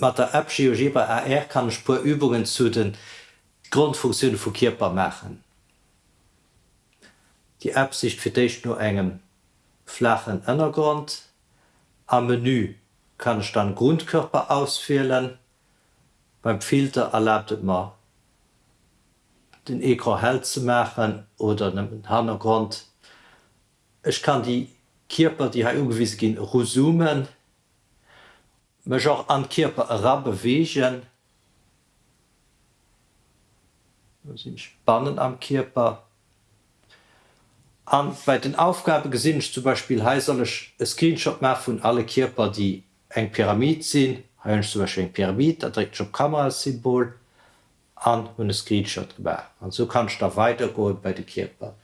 mit der App GeoGebra AR kann ich paar Übungen zu den Grundfunktionen von Körper machen. Die Absicht für dich nur engem flachen Innergrund. Am Menü kann ich dann Grundkörper auswählen. Beim Filter erlaubt es mir den Ekran hell zu machen oder einen Hintergrund. Ich kann die Körper, die irgendwie gehen, resumen, mich auch an Körper heranbewegen. Spannen am Körper. An, bei den Aufgaben gesinn ich zum Beispiel heiserlech Screenshot mehr von alle Körper, die eng Pyramid sind, ha zum Beispiel eng Pyramid, direkt op Kamerasymbol an hun Screenshot gemacht. Und so kann ich da weitergehen bei den Körper.